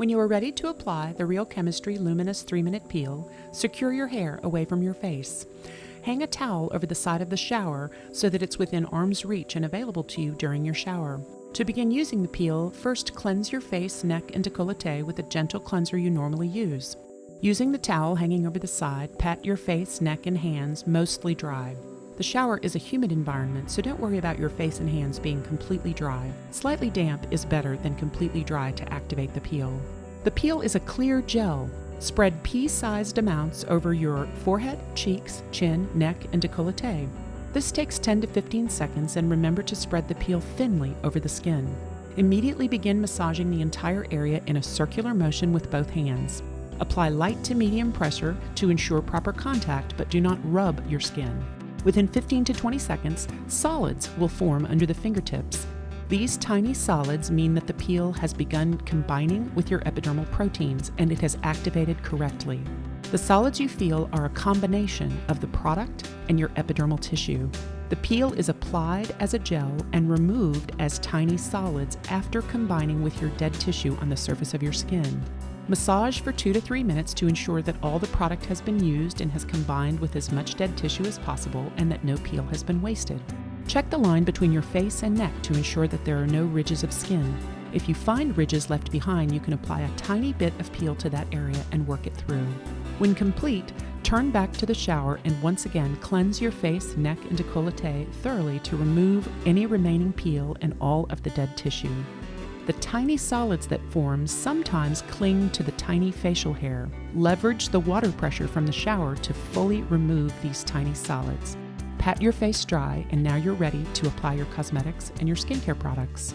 When you are ready to apply the Real Chemistry Luminous 3 Minute Peel, secure your hair away from your face. Hang a towel over the side of the shower so that it's within arm's reach and available to you during your shower. To begin using the peel, first cleanse your face, neck, and décolleté with a gentle cleanser you normally use. Using the towel hanging over the side, pat your face, neck, and hands mostly dry. The shower is a humid environment, so don't worry about your face and hands being completely dry. Slightly damp is better than completely dry to activate the peel. The peel is a clear gel. Spread pea-sized amounts over your forehead, cheeks, chin, neck, and décolleté. This takes 10 to 15 seconds and remember to spread the peel thinly over the skin. Immediately begin massaging the entire area in a circular motion with both hands. Apply light to medium pressure to ensure proper contact, but do not rub your skin. Within 15 to 20 seconds, solids will form under the fingertips. These tiny solids mean that the peel has begun combining with your epidermal proteins and it has activated correctly. The solids you feel are a combination of the product and your epidermal tissue. The peel is applied as a gel and removed as tiny solids after combining with your dead tissue on the surface of your skin. Massage for two to three minutes to ensure that all the product has been used and has combined with as much dead tissue as possible and that no peel has been wasted. Check the line between your face and neck to ensure that there are no ridges of skin. If you find ridges left behind, you can apply a tiny bit of peel to that area and work it through. When complete, turn back to the shower and once again cleanse your face, neck, and décolleté thoroughly to remove any remaining peel and all of the dead tissue. The tiny solids that form sometimes cling to the tiny facial hair. Leverage the water pressure from the shower to fully remove these tiny solids. Pat your face dry, and now you're ready to apply your cosmetics and your skincare products.